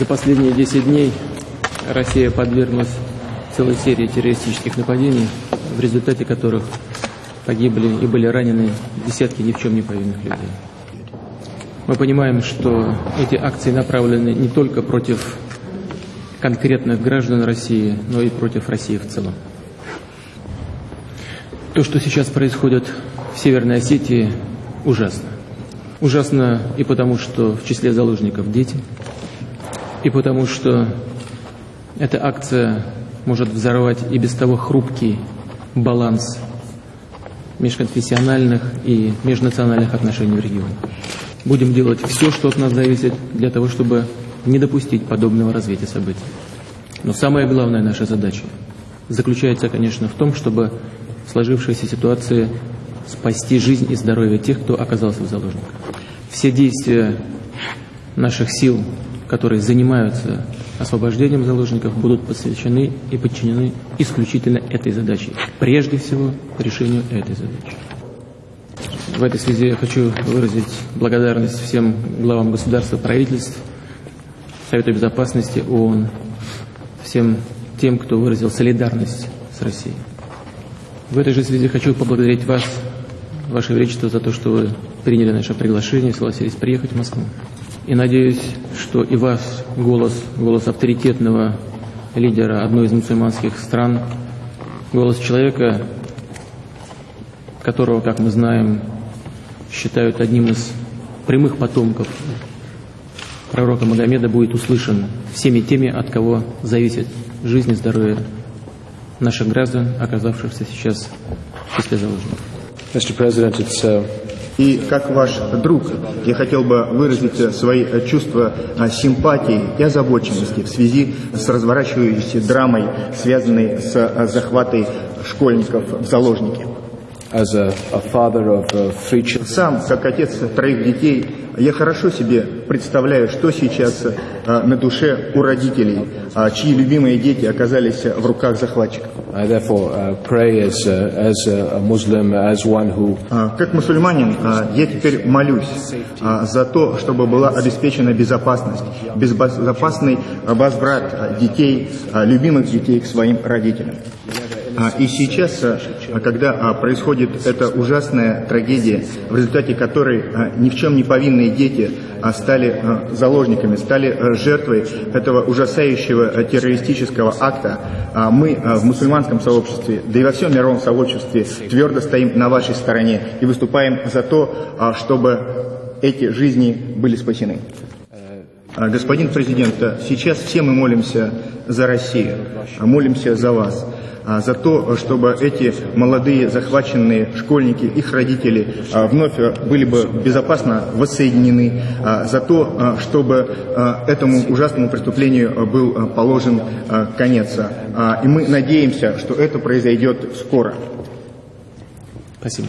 За последние 10 дней Россия подверглась целой серии террористических нападений, в результате которых погибли и были ранены десятки ни в чем не повинных людей. Мы понимаем, что эти акции направлены не только против конкретных граждан России, но и против России в целом. То, что сейчас происходит в Северной Осетии, ужасно. Ужасно и потому, что в числе заложников дети, и потому, что эта акция может взорвать и без того хрупкий баланс межконфессиональных и межнациональных отношений в регионе. Будем делать все, что от нас зависит, для того, чтобы не допустить подобного развития событий. Но самая главная наша задача заключается, конечно, в том, чтобы в сложившейся ситуации спасти жизнь и здоровье тех, кто оказался в заложниках. Все действия наших сил, которые занимаются освобождением заложников, будут посвящены и подчинены исключительно этой задаче. Прежде всего, решению этой задачи. В этой связи я хочу выразить благодарность всем главам государства, правительств, Совету Безопасности ООН, всем тем, кто выразил солидарность с Россией. В этой же связи хочу поблагодарить вас, Ваше Величество, за то, что вы приняли наше приглашение, согласились приехать в Москву. И надеюсь, что и ваш голос, голос авторитетного лидера одной из мусульманских стран, голос человека, которого, как мы знаем, считают одним из прямых потомков пророка Магомеда, будет услышан всеми теми, от кого зависит жизнь и здоровье наших граждан, оказавшихся сейчас в числе заложников. Mr. President, it's, uh, И как ваш друг, я хотел бы выразить свои чувства симпатии и озабоченности в связи с разворачивающейся драмой, связанной с захватой школьников в заложники. Сам, как отец троих детей, я хорошо себе представляю, что сейчас а, на душе у родителей, а, чьи любимые дети оказались в руках захватчиков. Uh, uh, А, Как мусульманин, а, я теперь молюсь за то, чтобы была обеспечена безопасность, безопасный возврат детей, любимых детей к своим родителям. А, И сейчас, а, когда а, происходит эта ужасная трагедия, в результате которой ни в чем не повинные дети стали заложниками, стали жертвой этого ужасающего террористического акта, мы в мусульманском сообществе, да и во всем мировом сообществе твердо стоим на вашей стороне и выступаем за то, чтобы эти жизни были спасены. А, Господин президент, а, сейчас все мы молимся за Россию, а, молимся за вас, за то, чтобы эти молодые захваченные школьники, их родители вновь были бы безопасно воссоединены, за то, чтобы этому ужасному преступлению был положен конец. И мы надеемся, что это произойдет скоро. Спасибо.